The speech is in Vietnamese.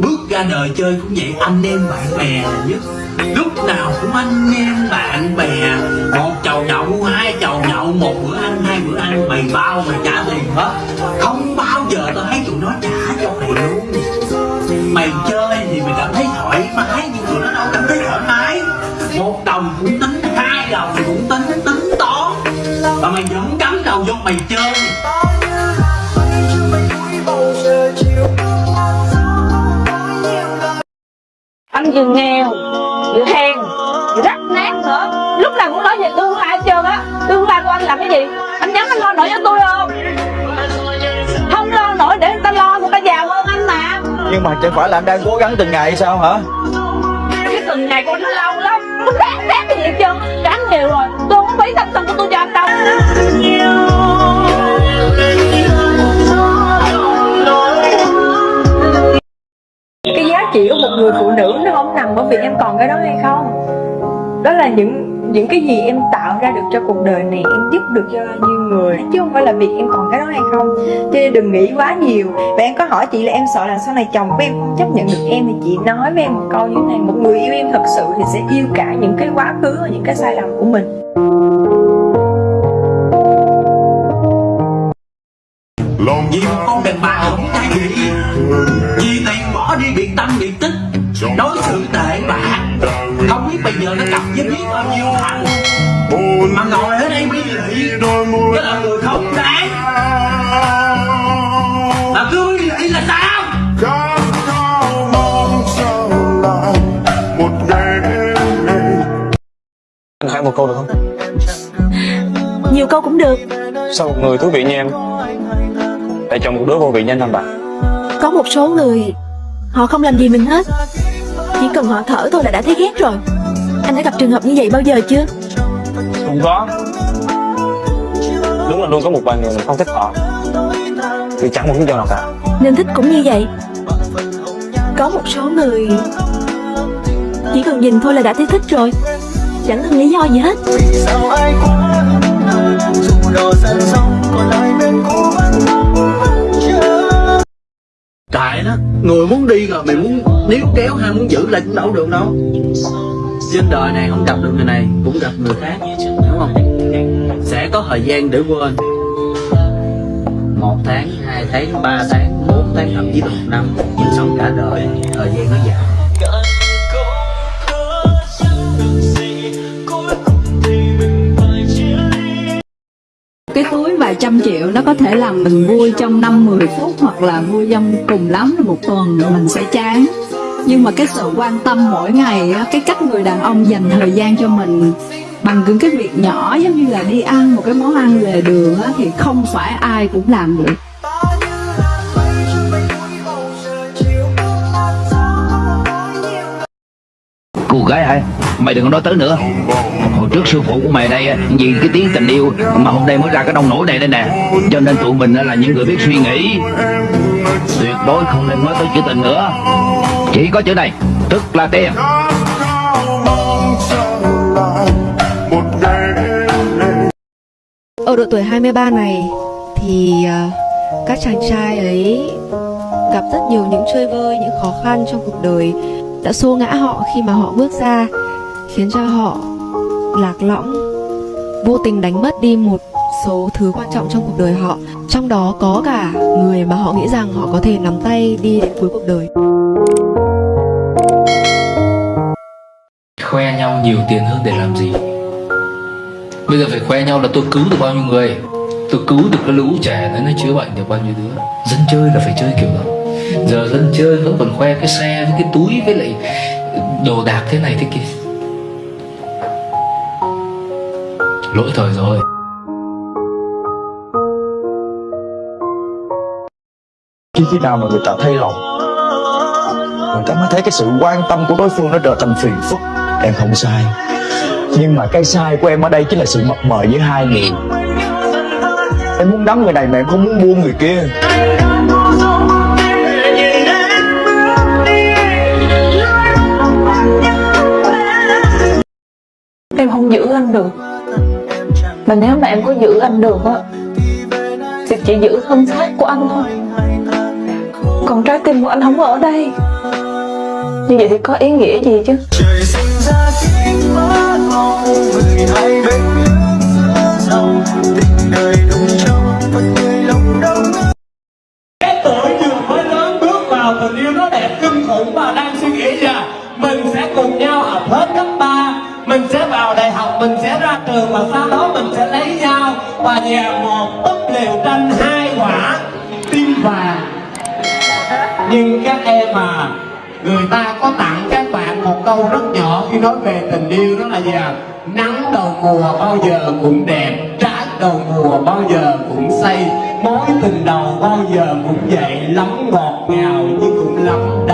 bước ra đời chơi cũng vậy, anh em bạn bè là nhất. Lúc nào cũng anh em bạn bè. Một chầu nhậu, hai chầu nhậu, một bữa ăn, hai bữa ăn, mày bao mày trả tiền hết. Không bao giờ tao thấy tụi nó trả cho mày luôn. Mày chơi thì mày cảm thấy thoải mái, nhưng tụi nó đâu cảm thấy thoải mái. Một đồng cũng tính hai đồng. Anh vừa nghèo vừa hèn vừa rách nát nữa. Lúc nào cũng nói về tương lai hết trơn á. Tương lai của anh là cái gì? Anh nhắn anh lo nổi cho tôi không? Không lo nổi để người ta lo người ta giàu hơn anh mà. Nhưng mà chẳng phải là anh đang cố gắng từng ngày sao hả? Cái từng ngày của anh nó lâu lắm. Nó ráng ráng cái gì hết trơn? Ráng nhiều rồi. Tôi không phí thanh xuân của tôi cho anh đâu ở việc em còn cái đó hay không? Đó là những những cái gì em tạo ra được cho cuộc đời này em giúp được cho bao nhiêu người chứ không phải là việc em còn cái đó hay không? Cho nên đừng nghĩ quá nhiều. Và em có hỏi chị là em sợ là sau này chồng của em không chấp nhận được em thì chị nói với em một câu như thế này một người yêu em thật sự thì sẽ yêu cả những cái quá khứ và những cái sai lầm của mình. Vì một con đàn bà không thay gì vì tiền bỏ đi biệt tâm biệt tích đối xử tệ bạc không biết bây giờ nó cặp với biết bao nhiêu thằng. Mà ngồi ở đây bí lị cái là người không đáng. Mà cứ bí lị là sao? Anh hỏi một câu được không? Nhiều câu cũng được. Sao một người thú vị như em Lại chọn một đứa vô vị như anh thành đạt Có một số người Họ không làm gì mình hết Chỉ cần họ thở thôi là đã thấy ghét rồi. Anh đã gặp trường hợp như vậy bao giờ chưa? Không có. Đúng là luôn có một vài người mình không thích họ. Vì chẳng một lý do nào cả. Nên thích cũng như vậy. Có một số người Chỉ cần nhìn thôi là đã thấy thích rồi. Chẳng cần lý do gì hết. Sao ai quá dù đò dần sông còn lại bên cũ vẫn tại đó, người muốn đi rồi, mày muốn níu kéo hay muốn giữ lại cũng đâu được đâu. Trên đời này không gặp được người này, cũng gặp người khác, đúng không? Sẽ có thời gian để quên. Một tháng, hai tháng, ba tháng, bốn tháng, thậm chí là một năm, nhưng sống cả đời, thời gian nó dài. Cái túi vài trăm triệu nó có thể làm mình vui trong năm 10 phút hoặc là vui trong cùng lắm là một tuần mình sẽ chán. Nhưng mà cái sự quan tâm mỗi ngày cái cách người đàn ông dành thời gian cho mình bằng những cái việc nhỏ giống như là đi ăn một cái món ăn lề đường thì không phải ai cũng làm được. Gái hả? Mày đừng có nói tới nữa. Hồi trước sư phụ của mày đây Vì cái tiếng tình yêu Mà hôm nay mới ra cái đông nổi này đây nè. Cho nên tụi mình là những người biết suy nghĩ. Tuyệt đối không nên nói tới chữ tình nữa. Chỉ có chữ này Tức là tiền Ở độ tuổi 23 này thì ờ, các chàng trai ấy gặp rất nhiều những chơi vơi, những khó khăn trong cuộc đời đã xô ngã họ khi mà họ bước ra khiến cho họ lạc lõng, vô tình đánh mất đi một số thứ quan trọng trong cuộc đời họ. Trong đó có cả người mà họ nghĩ rằng họ có thể nắm tay đi đến cuối cuộc đời. khoe nhau nhiều tiền hơn để làm gì? Bây giờ phải khoe nhau là tôi cứu được bao nhiêu người? Tôi cứu được cái lũ trẻ nó nó chữa bệnh được bao nhiêu đứa? Dân chơi là phải chơi kiểu đó giờ dân chơi vẫn còn khoe cái xe với cái túi với lại đồ đạc thế này thế kia. Lỗi thời rồi. Khi khi nào mà người ta thay lòng, Người ta mới thấy cái sự quan tâm của đối phương nó trở thành phiền phức. Em không sai. Nhưng mà cái sai của em ở đây chính là sự mập mờ với hai người. Em muốn đắm người này mà em không muốn buông người kia. Anh được. Mà nếu mà em có giữ anh được á, thì chỉ giữ thân xác của anh thôi. Còn trái tim của anh không ở đây. Như vậy thì có ý nghĩa gì chứ? Trời sinh ra màu người bên nước giữa dòng tình đời trong người lòng đông cái tuổi vừa mới lớn bước vào tình yêu nó đẹp kinh khủng và đang suy nghĩ là mình sẽ cùng nhau học hết cấp 3 mình sẽ vào đại học, mình sẽ ra trường và sau đó mình sẽ lấy nhau và nhà một túp liều tranh hai quả tim vàng. Nhưng các em à người ta có tặng các bạn một câu rất nhỏ khi nói về tình yêu, đó là gì à? Nắng đầu mùa bao giờ cũng đẹp trái đầu mùa bao giờ cũng say, mối tình đầu bao giờ cũng vậy lắm ngọt ngào nhưng cũng lắm đau